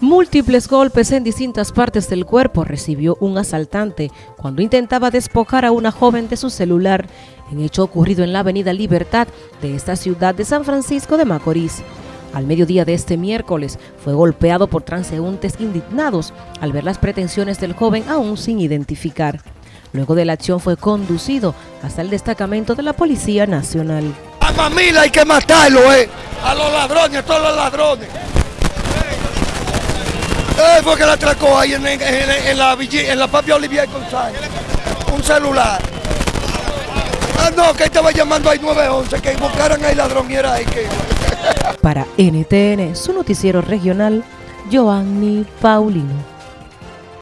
Múltiples golpes en distintas partes del cuerpo recibió un asaltante cuando intentaba despojar a una joven de su celular en hecho ocurrido en la avenida Libertad de esta ciudad de San Francisco de Macorís. Al mediodía de este miércoles fue golpeado por transeúntes indignados al ver las pretensiones del joven aún sin identificar. Luego de la acción fue conducido hasta el destacamento de la Policía Nacional. A familia hay que matarlo, eh. A los ladrones, a todos los ladrones. Fue que la atracó ahí en, en, en, la, en la Papia Olivier González. Un celular. Ah, no, que estaba llamando ahí 911, que buscaran ahí ladrón era ahí. Para NTN, su noticiero regional, Joanny Paulino.